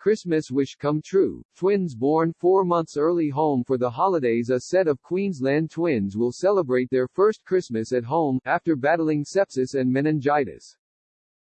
Christmas wish come true. Twins born four months early home for the holidays. A set of Queensland twins will celebrate their first Christmas at home, after battling sepsis and meningitis.